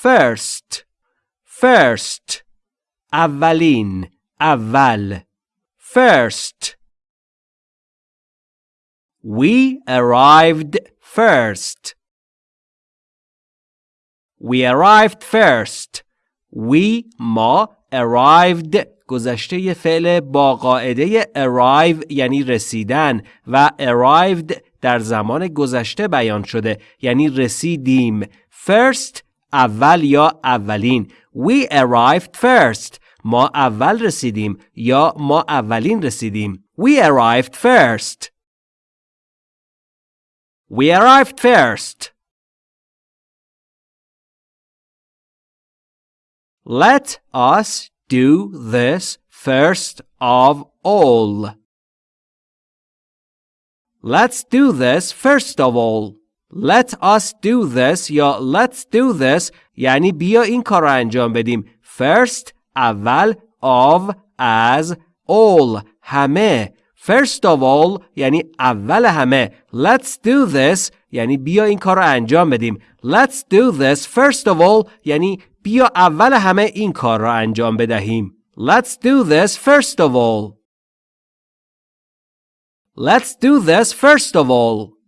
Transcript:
first first اولین اول first We arrived first. We arrived first. We ما arrived گذشته فعل با قاعده arrive یعنی رسیدن و arrived در زمان گذشته بیان شده یعنی رسیدیم first اول یا اولین we arrived first ما اول رسیدیم یا ما اولین رسیدیم we arrived first We arrived first. Let us do this first of all. Let's do this first of all. Let us do this یا let's do this یعنی بیا این کار رو انجام بدیم. First اول of as all همه First of all یعنی اول همه Let's do this یعنی بیا این کار رو انجام بدیم Let's do this first of all یعنی بیا اول همه این کار را انجام بدهیم Let's do this first of all Let's do this first of all